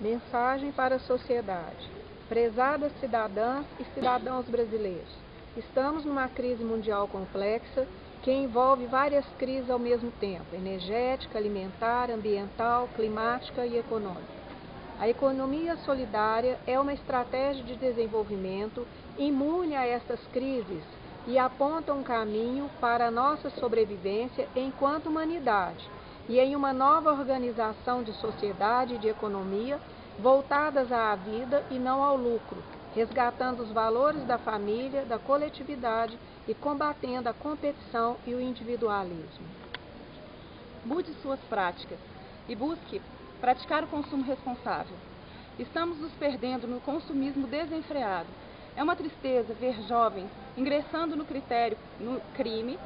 Mensagem para a sociedade. Prezadas cidadãs e cidadãos brasileiros, estamos numa crise mundial complexa que envolve várias crises ao mesmo tempo: energética, alimentar, ambiental, climática e econômica. A economia solidária é uma estratégia de desenvolvimento imune a estas crises e aponta um caminho para a nossa sobrevivência enquanto humanidade e em uma nova organização de sociedade e de economia voltadas à vida e não ao lucro, resgatando os valores da família, da coletividade e combatendo a competição e o individualismo. Mude suas práticas e busque praticar o consumo responsável. Estamos nos perdendo no consumismo desenfreado. É uma tristeza ver jovens ingressando no critério no crime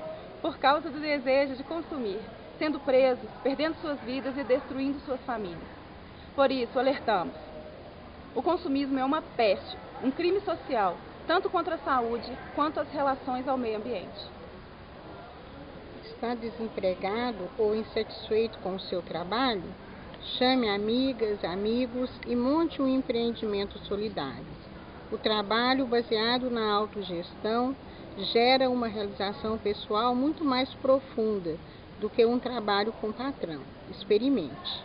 por causa do desejo de consumir, sendo presos, perdendo suas vidas e destruindo suas famílias. Por isso, alertamos. O consumismo é uma peste, um crime social, tanto contra a saúde quanto as relações ao meio ambiente. Está desempregado ou insatisfeito com o seu trabalho? Chame amigas, amigos e monte um empreendimento solidário. O trabalho baseado na autogestão gera uma realização pessoal muito mais profunda do que um trabalho com patrão. Experimente.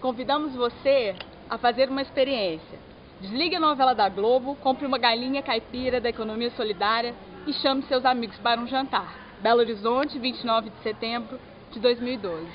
Convidamos você a fazer uma experiência. Desligue a novela da Globo, compre uma galinha caipira da economia solidária e chame seus amigos para um jantar. Belo Horizonte, 29 de setembro de 2012.